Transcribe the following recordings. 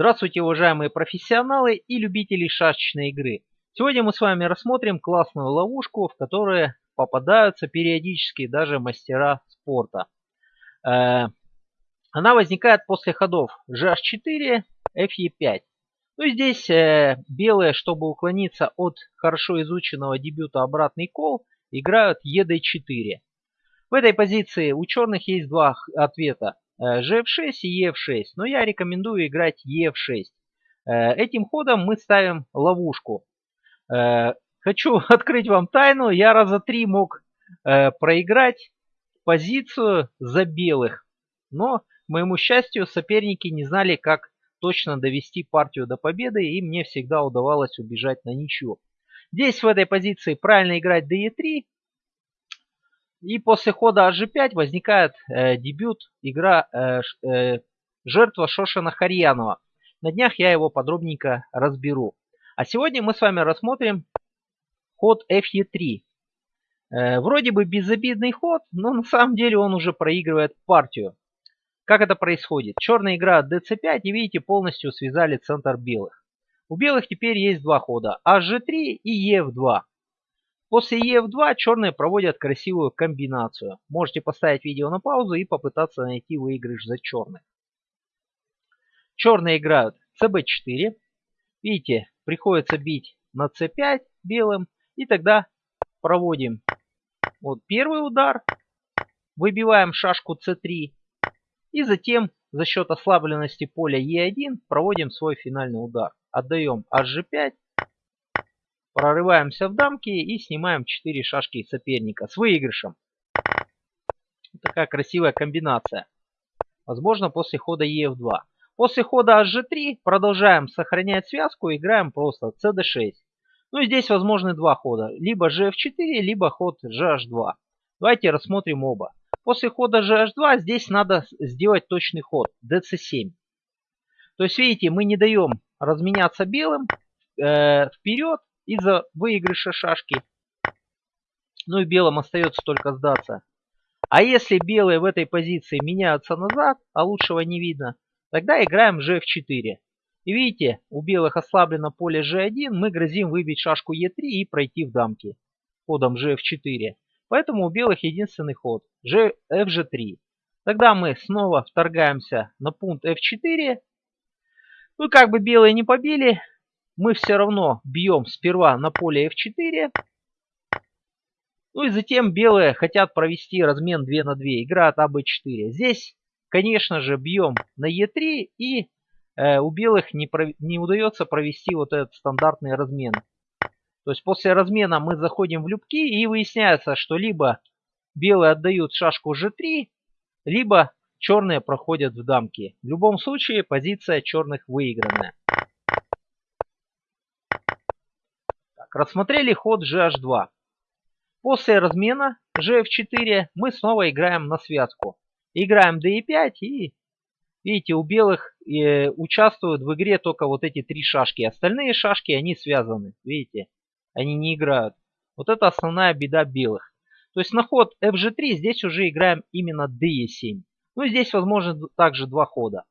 Здравствуйте, уважаемые профессионалы и любители шашечной игры. Сегодня мы с вами рассмотрим классную ловушку, в которой попадаются периодически даже мастера спорта. Э, она возникает после ходов GH4, FE5. Ну и здесь э, белые, чтобы уклониться от хорошо изученного дебюта обратный кол, играют ED4. В этой позиции у черных есть два ответа. GF6 э, и EF6. Но я рекомендую играть EF6. Э, этим ходом мы ставим ловушку. Э, хочу открыть вам тайну. Я раза три мог проиграть позицию за белых. Но, к моему счастью, соперники не знали, как точно довести партию до победы. И мне всегда удавалось убежать на ничью. Здесь в этой позиции правильно играть DE3. И после хода hg5 возникает э, дебют игра э, э, жертва Шошина Харьянова. На днях я его подробненько разберу. А сегодня мы с вами рассмотрим ход fe3. Э, вроде бы безобидный ход, но на самом деле он уже проигрывает партию. Как это происходит? Черная игра dc5 и видите полностью связали центр белых. У белых теперь есть два хода hg3 и ef2. После ef2 черные проводят красивую комбинацию. Можете поставить видео на паузу и попытаться найти выигрыш за черных. Черные играют cb4. Видите, приходится бить на c5 белым. И тогда проводим вот первый удар. Выбиваем шашку c3. И затем за счет ослабленности поля e1 проводим свой финальный удар. Отдаем hg5 Прорываемся в дамки и снимаем 4 шашки соперника с выигрышем. Такая красивая комбинация. Возможно после хода ef2. После хода hg3 продолжаем сохранять связку, играем просто cd6. Ну и здесь возможны два хода. Либо gf4, либо ход gh2. Давайте рассмотрим оба. После хода gh2 здесь надо сделать точный ход dc7. То есть видите, мы не даем разменяться белым э, вперед из-за выигрыша шашки. Ну и белым остается только сдаться. А если белые в этой позиции меняются назад, а лучшего не видно, тогда играем gf4. И видите, у белых ослаблено поле g1, мы грозим выбить шашку e3 и пройти в дамки ходом gf4. Поэтому у белых единственный ход fg3. Тогда мы снова вторгаемся на пункт f4. Ну как бы белые не побили, мы все равно бьем сперва на поле f4. Ну и затем белые хотят провести размен 2 на 2. Играют АБ4. Здесь, конечно же, бьем на Е3 и э, у белых не, про, не удается провести вот этот стандартный размен. То есть после размена мы заходим в любки и выясняется, что либо белые отдают шашку G3, либо черные проходят в дамки. В любом случае позиция черных выигранная. Так, рассмотрели ход GH2. После размена GF4 мы снова играем на связку. Играем DE5 и видите, у белых э, участвуют в игре только вот эти три шашки. Остальные шашки, они связаны. Видите, они не играют. Вот это основная беда белых. То есть на ход FG3 здесь уже играем именно DE7. Ну здесь возможно также два хода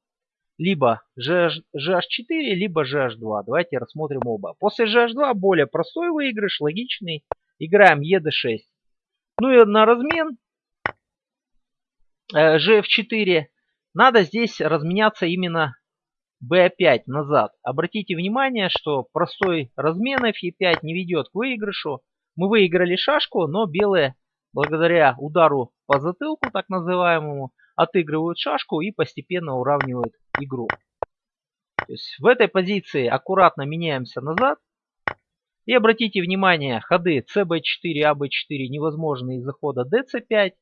либо GH4, либо GH2. Давайте рассмотрим оба. После GH2 более простой выигрыш, логичный. Играем ED6. Ну и на размен GF4 э, надо здесь разменяться именно B5 назад. Обратите внимание, что простой размен F5 не ведет к выигрышу. Мы выиграли шашку, но белые, благодаря удару по затылку, так называемому, отыгрывают шашку и постепенно уравнивают игру. То есть в этой позиции аккуратно меняемся назад. И обратите внимание, ходы CB4, AB4 невозможны из-за хода DC5.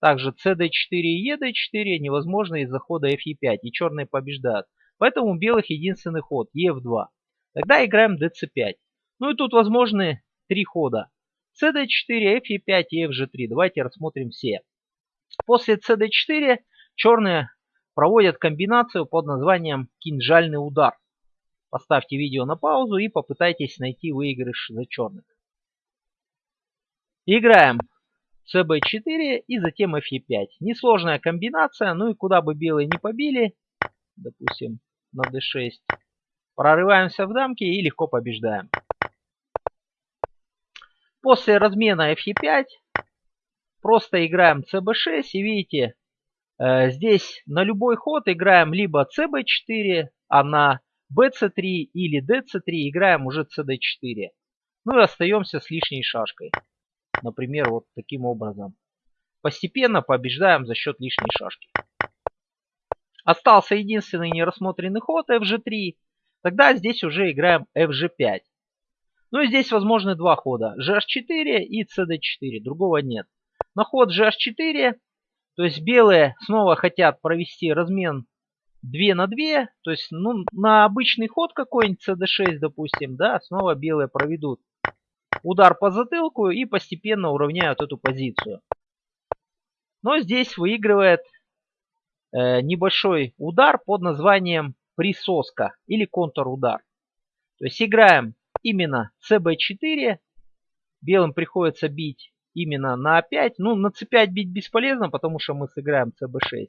Также CD4 и ED4 невозможно из-за хода FE5. И черные побеждают. Поэтому у белых единственный ход EF2. Тогда играем DC5. Ну и тут возможны три хода. CD4, FE5 и FG3. Давайте рассмотрим все. После CD4 черные проводят комбинацию под названием кинжальный удар. Поставьте видео на паузу и попытайтесь найти выигрыш за черных. Играем CB4 и затем FE5. Несложная комбинация, ну и куда бы белые не побили, допустим на D6, Прорываемся в дамки и легко побеждаем. После размена FE5 просто играем CB6 и видите, здесь на любой ход играем либо CB4, а на BC3 или DC3 играем уже CD4. Ну и остаемся с лишней шашкой. Например, вот таким образом. Постепенно побеждаем за счет лишней шашки. Остался единственный нерассмотренный ход FG3. Тогда здесь уже играем FG5. Ну и здесь возможны два хода. GH4 и CD4. Другого нет. На ход GH4, то есть белые снова хотят провести размен 2 на 2. То есть ну, на обычный ход какой-нибудь CD6, допустим, да, снова белые проведут удар по затылку и постепенно уравняют эту позицию. Но здесь выигрывает э, небольшой удар под названием присоска или контрудар. То есть играем именно cb4. Белым приходится бить именно на a5. Ну, на c5 бить бесполезно, потому что мы сыграем cb6.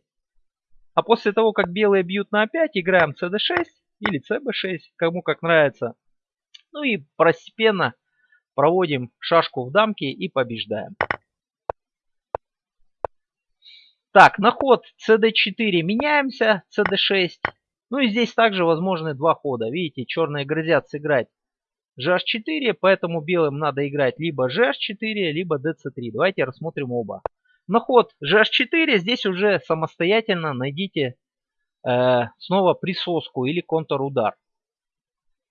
А после того, как белые бьют на a5, играем cd6 или cb6, кому как нравится. Ну и постепенно проводим шашку в дамке и побеждаем. Так, на ход cd4 меняемся, cd6. Ну и здесь также возможны два хода. Видите, черные грозят сыграть GH4, поэтому белым надо играть либо GH4, либо DC3. Давайте рассмотрим оба. На ход GH4 здесь уже самостоятельно найдите э, снова присоску или контрудар.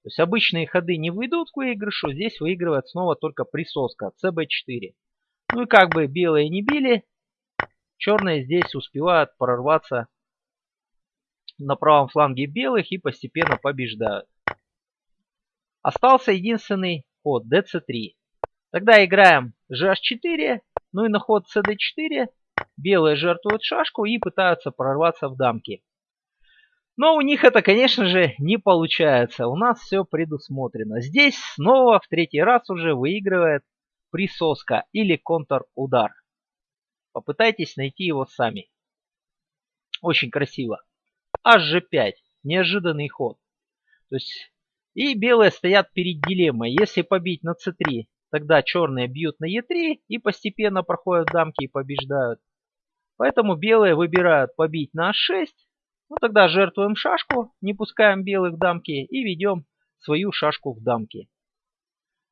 То есть обычные ходы не выйдут к выигрышу, здесь выигрывает снова только присоска CB4. Ну и как бы белые не били, черные здесь успевают прорваться на правом фланге белых и постепенно побеждают. Остался единственный ход dc3. Тогда играем gh4, ну и на ход cd4 белые жертвуют шашку и пытаются прорваться в дамки. Но у них это, конечно же, не получается. У нас все предусмотрено. Здесь снова в третий раз уже выигрывает присоска или контр-удар. Попытайтесь найти его сами. Очень красиво. HG5. Неожиданный ход. То есть и белые стоят перед дилеммой. Если побить на c3, тогда черные бьют на e3 и постепенно проходят дамки и побеждают. Поэтому белые выбирают побить на h6. Ну тогда жертвуем шашку, не пускаем белых в дамки и ведем свою шашку в дамки.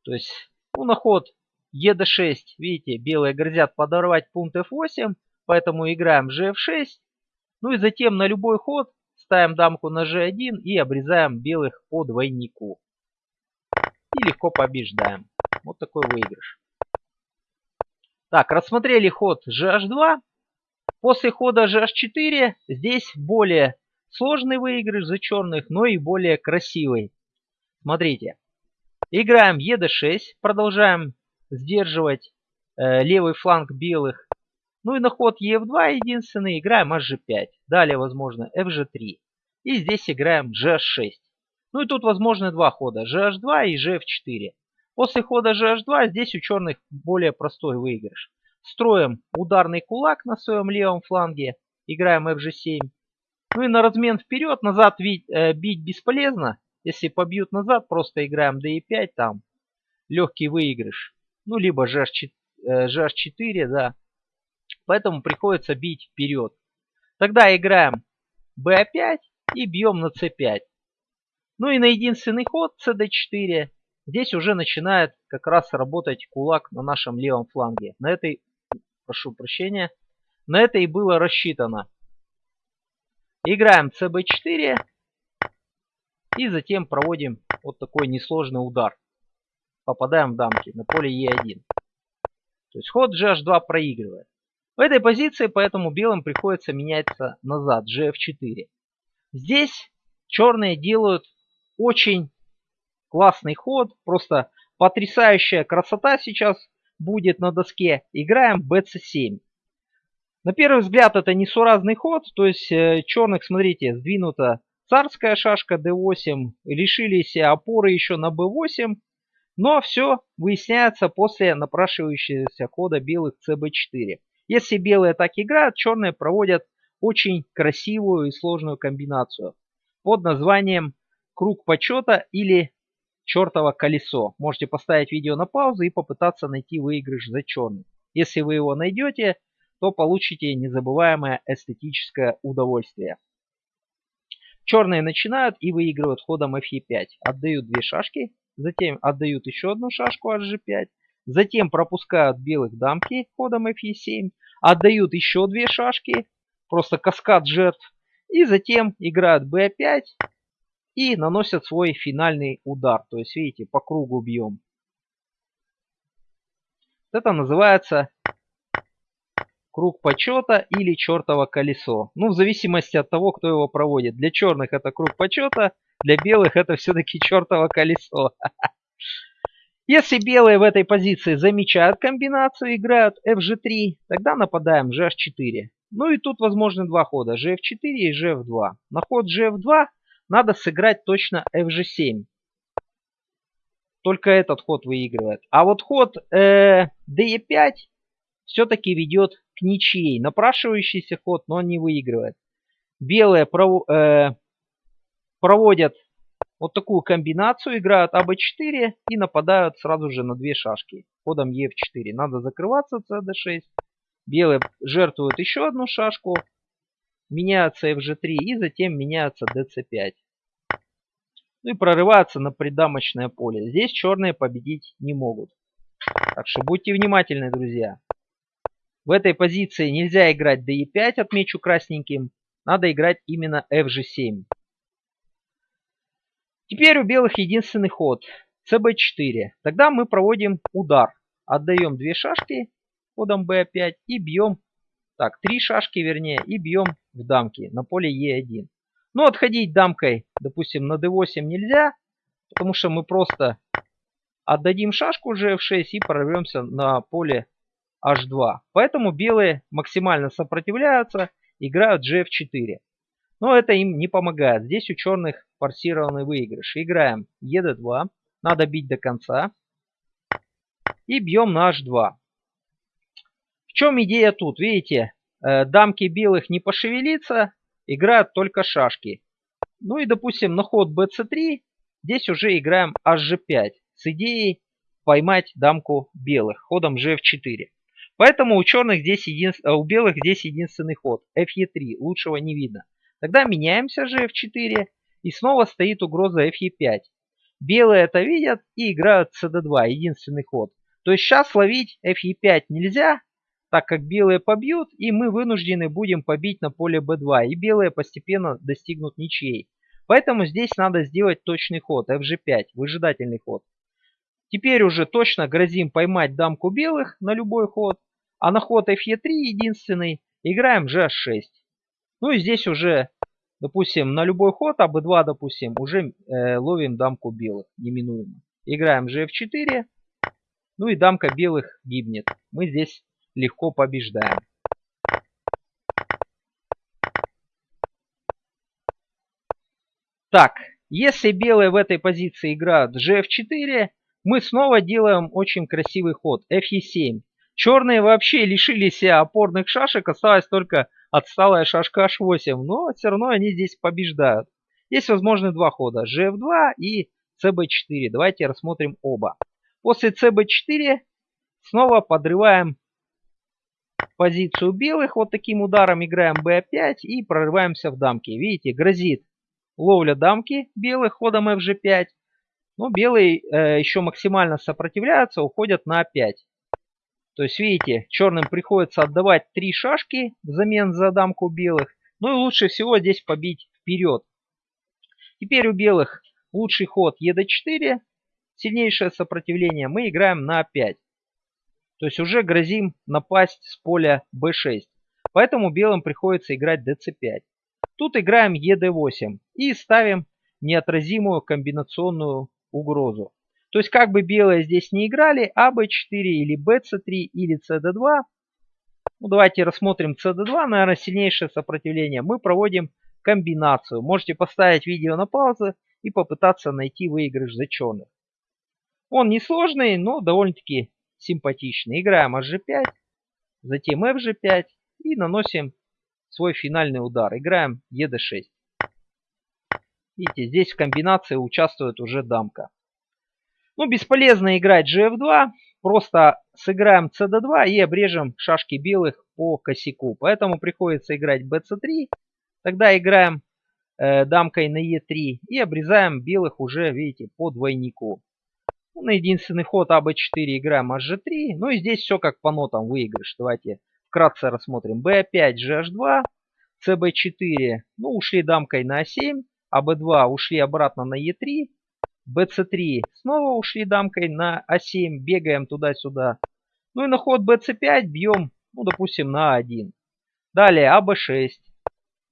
То есть ну, на ход e 6 видите, белые грозят подорвать пункт f8, поэтому играем gf6. Ну и затем на любой ход Ставим дамку на g1 и обрезаем белых по двойнику. И легко побеждаем. Вот такой выигрыш. Так, рассмотрели ход gh2. После хода gh4 здесь более сложный выигрыш за черных, но и более красивый. Смотрите. Играем e 6 Продолжаем сдерживать э, левый фланг белых. Ну и на ход Ef2 единственный играем hg5. Далее возможно fg3. И здесь играем gh6. Ну и тут возможны два хода. gh2 и gf4. После хода gh2 здесь у черных более простой выигрыш. Строим ударный кулак на своем левом фланге. Играем fg7. Ну и на размен вперед, назад бить, э, бить бесполезно. Если побьют назад, просто играем d5 там. Легкий выигрыш. Ну либо gh4, э, gh4 да. Поэтому приходится бить вперед. Тогда играем b5 и бьем на c5. Ну и на единственный ход cd4 здесь уже начинает как раз работать кулак на нашем левом фланге. На этой, прошу прощения, на это и было рассчитано. Играем cb4 и затем проводим вот такой несложный удар. Попадаем в дамки на поле e1. То есть ход gh2 проигрывает. В этой позиции поэтому белым приходится меняться назад, gf4. Здесь черные делают очень классный ход, просто потрясающая красота сейчас будет на доске. Играем bc7. На первый взгляд это несуразный ход, то есть э, черных, смотрите, сдвинута царская шашка d8, лишились опоры еще на b8, но все выясняется после напрашивающегося хода белых cb4. Если белые так играют, черные проводят очень красивую и сложную комбинацию под названием круг почета или чертово колесо. Можете поставить видео на паузу и попытаться найти выигрыш за черный. Если вы его найдете, то получите незабываемое эстетическое удовольствие. Черные начинают и выигрывают ходом fe5. Отдают две шашки, затем отдают еще одну шашку hg5, затем пропускают белых дамки ходом fe7, отдают еще две шашки, просто каскад жертв, и затем играют b5 и наносят свой финальный удар. То есть, видите, по кругу бьем. Это называется круг почета или чертово колесо. Ну, в зависимости от того, кто его проводит. Для черных это круг почета, для белых это все-таки чертово колесо. Если белые в этой позиции замечают комбинацию, играют fg3, тогда нападаем gh4. Ну и тут возможны два хода, gf4 и gf2. На ход gf2 надо сыграть точно fg7. Только этот ход выигрывает. А вот ход э, de5 все-таки ведет к ничьей. Напрашивающийся ход, но он не выигрывает. Белые пров, э, проводят вот такую комбинацию, играют АБ4 и нападают сразу же на две шашки. Ходом Е4. Надо закрываться ЦД6. Белые жертвуют еще одну шашку. Меняются FG3 и затем меняются DC5. Ну и прорываются на придамочное поле. Здесь черные победить не могут. Так что будьте внимательны, друзья. В этой позиции нельзя играть DE5, отмечу красненьким. Надо играть именно FG7. Теперь у белых единственный ход. CB4. Тогда мы проводим удар. Отдаем две шашки ходом B5 и бьем, так, три шашки вернее, и бьем в дамки на поле E1. Но отходить дамкой, допустим, на D8 нельзя, потому что мы просто отдадим шашку G6 и прорвемся на поле H2. Поэтому белые максимально сопротивляются, играют GF4. Но это им не помогает. Здесь у черных форсированный выигрыш. Играем ED2. Надо бить до конца. И бьем на H2. В чем идея тут? Видите, э, дамки белых не пошевелиться, играют только шашки. Ну и, допустим, на ход bc3 здесь уже играем hg5 с идеей поймать дамку белых ходом gf4. Поэтому у черных здесь един... Э, у белых здесь единственный ход. fe3. Лучшего не видно. Тогда меняемся же f4. И снова стоит угроза fe5. Белые это видят и играют cd2. Единственный ход. То есть сейчас ловить fe5 нельзя, так как белые побьют, и мы вынуждены будем побить на поле b2. И белые постепенно достигнут ничьей. Поэтому здесь надо сделать точный ход. fg5. Выжидательный ход. Теперь уже точно грозим поймать дамку белых на любой ход. А на ход fe3 единственный играем gh6. Ну и здесь уже, допустим, на любой ход, а b2, допустим, уже э, ловим дамку белых, неминуемо. Играем gf4. Ну и дамка белых гибнет. Мы здесь легко побеждаем. Так, если белые в этой позиции играют gf4, мы снова делаем очень красивый ход fe7. Черные вообще лишили себя опорных шашек, осталась только отсталая шашка h8, но все равно они здесь побеждают. Есть возможны два хода, gf2 и cb4. Давайте рассмотрим оба. После cb4 снова подрываем позицию белых. Вот таким ударом играем b5 и прорываемся в дамки. Видите, грозит ловля дамки белых ходом fg5. Но белые э, еще максимально сопротивляются, уходят на a5. То есть, видите, черным приходится отдавать три шашки взамен за дамку белых. Ну и лучше всего здесь побить вперед. Теперь у белых лучший ход ед4, сильнейшее сопротивление. Мы играем на 5. То есть уже грозим напасть с поля b6. Поэтому белым приходится играть dc5. Тут играем ед8 и ставим неотразимую комбинационную угрозу. То есть как бы белые здесь не играли, АБ4 или БЦ3 или СД2. Ну, давайте рассмотрим СД2, наверное, сильнейшее сопротивление. Мы проводим комбинацию. Можете поставить видео на паузу и попытаться найти выигрыш за черных. Он несложный, но довольно-таки симпатичный. Играем HG5, затем FG5 и наносим свой финальный удар. Играем ED6. Видите, здесь в комбинации участвует уже дамка. Ну, бесполезно играть gf2. Просто сыграем cd2 и обрежем шашки белых по косяку. Поэтому приходится играть bc3. Тогда играем э, дамкой на e3 и обрезаем белых уже, видите, по двойнику. Ну, на единственный ход АБ4 играем HG3. Ну и здесь все как по нотам выигрыш. Давайте вкратце рассмотрим. B5, GH2, CB4. Ну, ушли дамкой на А7. АБ2 ушли обратно на Е3. БЦ3 снова ушли дамкой на А7. Бегаем туда-сюда. Ну и на ход БЦ5 бьем, ну, допустим, на А1. Далее АБ6.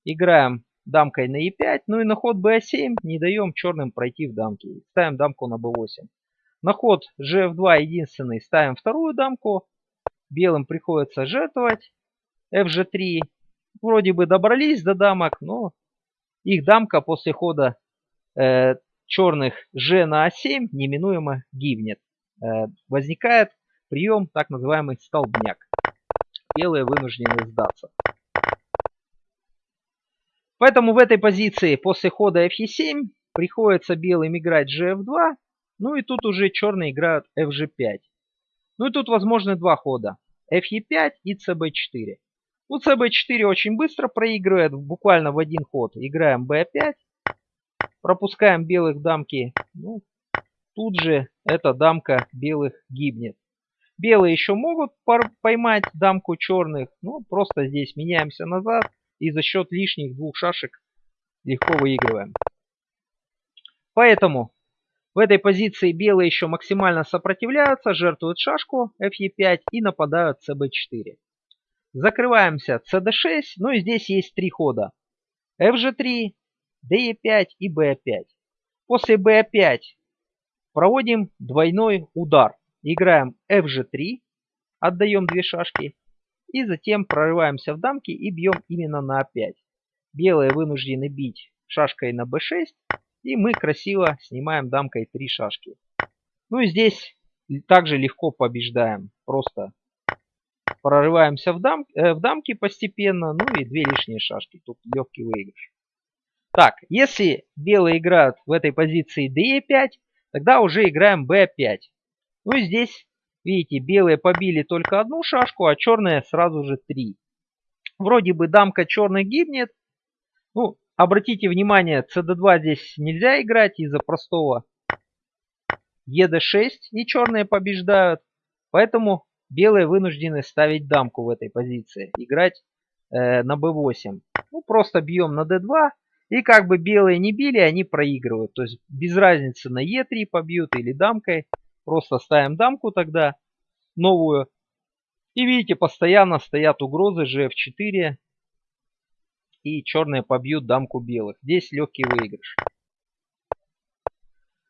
Играем дамкой на Е5. Ну и на ход БА7 не даем черным пройти в дамки. Ставим дамку на Б8. На ход GF2 единственный ставим вторую дамку. Белым приходится жертвовать. FG3. Вроде бы добрались до дамок, но их дамка после хода э, черных G на А7 неминуемо гибнет. Э, возникает прием так называемый столбняк. Белые вынуждены сдаться. Поэтому в этой позиции после хода Fe7 приходится белым играть GF2 ну и тут уже черные играют FG5. Ну и тут возможны два хода. FE5 и CB4. Ну CB4 очень быстро проигрывает, буквально в один ход. Играем B5. Пропускаем белых дамки. Ну, тут же эта дамка белых гибнет. Белые еще могут поймать дамку черных. Ну, просто здесь меняемся назад. И за счет лишних двух шашек легко выигрываем. Поэтому в этой позиции белые еще максимально сопротивляются, жертвуют шашку fe5 и нападают cb4. Закрываемся cd6, ну и здесь есть три хода. fg3, de5 и b5. После b5 проводим двойной удар. Играем fg3, отдаем две шашки. И затем прорываемся в дамки и бьем именно на a5. Белые вынуждены бить шашкой на b6 и мы красиво снимаем дамкой три шашки. Ну и здесь также легко побеждаем. Просто прорываемся в, дам, э, в дамки постепенно. Ну и две лишние шашки. Тут легкий выигрыш. Так, если белые играют в этой позиции d5, тогда уже играем b5. Ну и здесь, видите, белые побили только одну шашку, а черные сразу же три. Вроде бы дамка черный гибнет. Ну, Обратите внимание, cd2 здесь нельзя играть из-за простого ед6 и черные побеждают. Поэтому белые вынуждены ставить дамку в этой позиции. Играть э, на b8. Ну, просто бьем на d2. И как бы белые не били, они проигрывают. То есть без разницы на e3 побьют или дамкой. Просто ставим дамку тогда новую. И видите, постоянно стоят угрозы gf4 и черные побьют дамку белых. Здесь легкий выигрыш.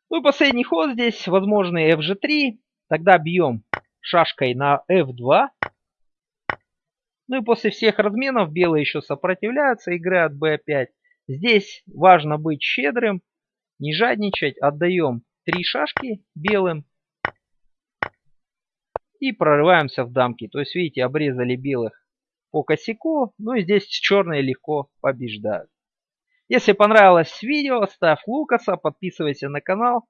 Ну и последний ход здесь, возможный fg3. Тогда бьем шашкой на f2. Ну и после всех разменов белые еще сопротивляются, играют b5. Здесь важно быть щедрым, не жадничать. Отдаем три шашки белым. И прорываемся в дамки. То есть, видите, обрезали белых по косяку. Ну и здесь черные легко побеждают. Если понравилось видео, ставь Лукаса, подписывайся на канал.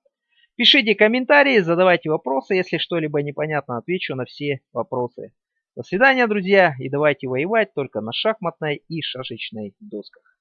Пишите комментарии, задавайте вопросы. Если что-либо непонятно, отвечу на все вопросы. До свидания, друзья, и давайте воевать только на шахматной и шашечной досках.